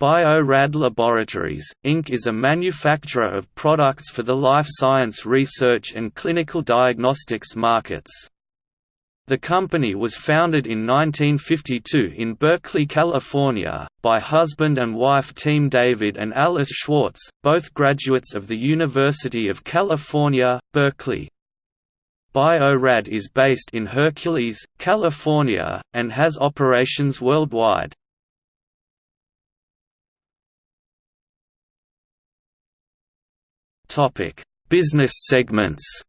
Bio-Rad Laboratories, Inc. is a manufacturer of products for the life science research and clinical diagnostics markets. The company was founded in 1952 in Berkeley, California, by husband and wife team David and Alice Schwartz, both graduates of the University of California, Berkeley. Bio-Rad is based in Hercules, California, and has operations worldwide. Topic: Business segments.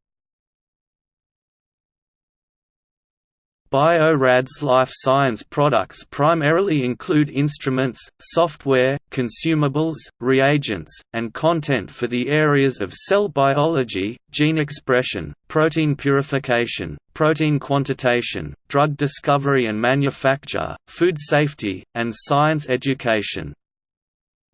Bio-Rad's life science products primarily include instruments, software, consumables, reagents, and content for the areas of cell biology, gene expression, protein purification, protein quantitation, drug discovery and manufacture, food safety, and science education.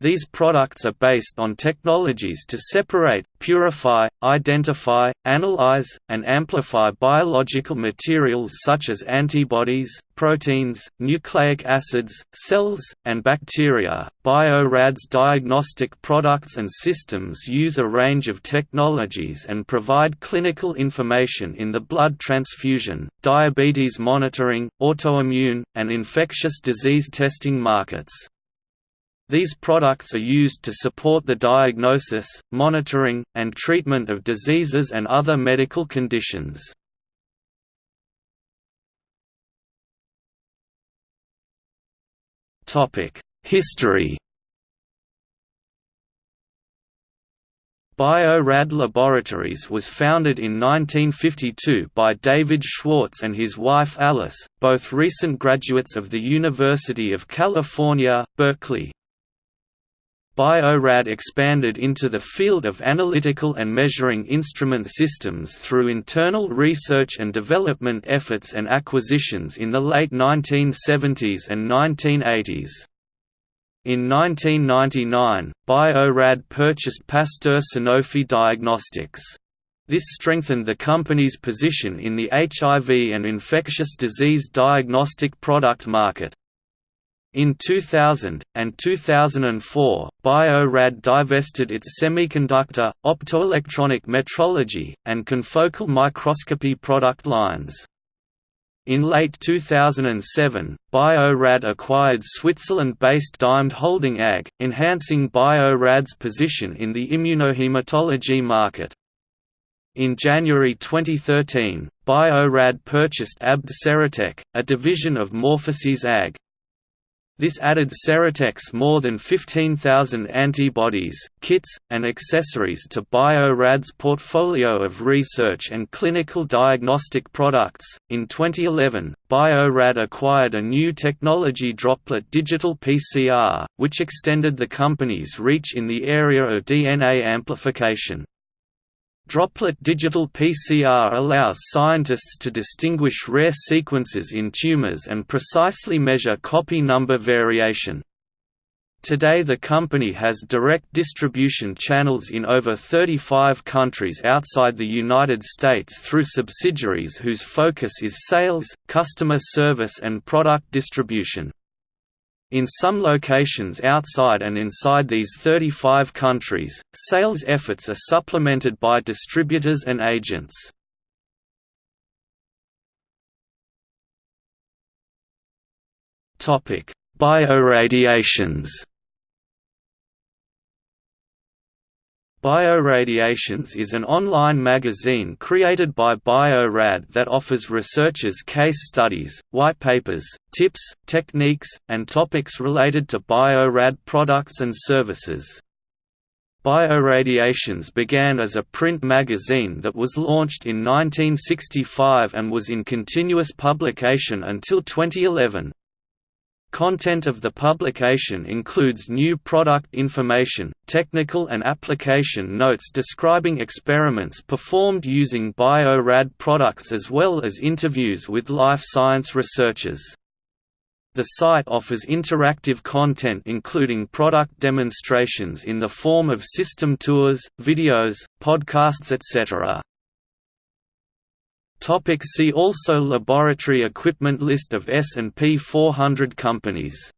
These products are based on technologies to separate, purify, identify, analyze, and amplify biological materials such as antibodies, proteins, nucleic acids, cells, and bacteria. Bio-Rad's diagnostic products and systems use a range of technologies and provide clinical information in the blood transfusion, diabetes monitoring, autoimmune, and infectious disease testing markets. These products are used to support the diagnosis, monitoring, and treatment of diseases and other medical conditions. History Bio-Rad Laboratories was founded in 1952 by David Schwartz and his wife Alice, both recent graduates of the University of California, Berkeley. Bio-Rad expanded into the field of analytical and measuring instrument systems through internal research and development efforts and acquisitions in the late 1970s and 1980s. In 1999, Bio-Rad purchased Pasteur Sanofi Diagnostics. This strengthened the company's position in the HIV and infectious disease diagnostic product market. In 2000, and 2004, Bio-Rad divested its semiconductor, optoelectronic metrology, and confocal microscopy product lines. In late 2007, Bio-Rad acquired Switzerland-based DiaMed Holding AG, enhancing Bio-Rad's position in the immunohematology market. In January 2013, Bio-Rad purchased ABD Serotec, a division of MorphoSys AG, this added Serotec's more than 15,000 antibodies, kits, and accessories to Bio-Rad's portfolio of research and clinical diagnostic products. In 2011, Bio-Rad acquired a new technology droplet digital PCR, which extended the company's reach in the area of DNA amplification. Droplet digital PCR allows scientists to distinguish rare sequences in tumors and precisely measure copy number variation. Today the company has direct distribution channels in over 35 countries outside the United States through subsidiaries whose focus is sales, customer service and product distribution. In some locations outside and inside these 35 countries, sales efforts are supplemented by distributors and agents. Bioradiations Bioradiations is an online magazine created by Bio-Rad that offers researchers case studies, white papers, tips, techniques, and topics related to Bio-Rad products and services. Bioradiations began as a print magazine that was launched in 1965 and was in continuous publication until 2011. Content of the publication includes new product information, technical and application notes describing experiments performed using Bio-Rad products as well as interviews with life science researchers. The site offers interactive content including product demonstrations in the form of system tours, videos, podcasts etc. Topic see also Laboratory equipment List of S&P 400 companies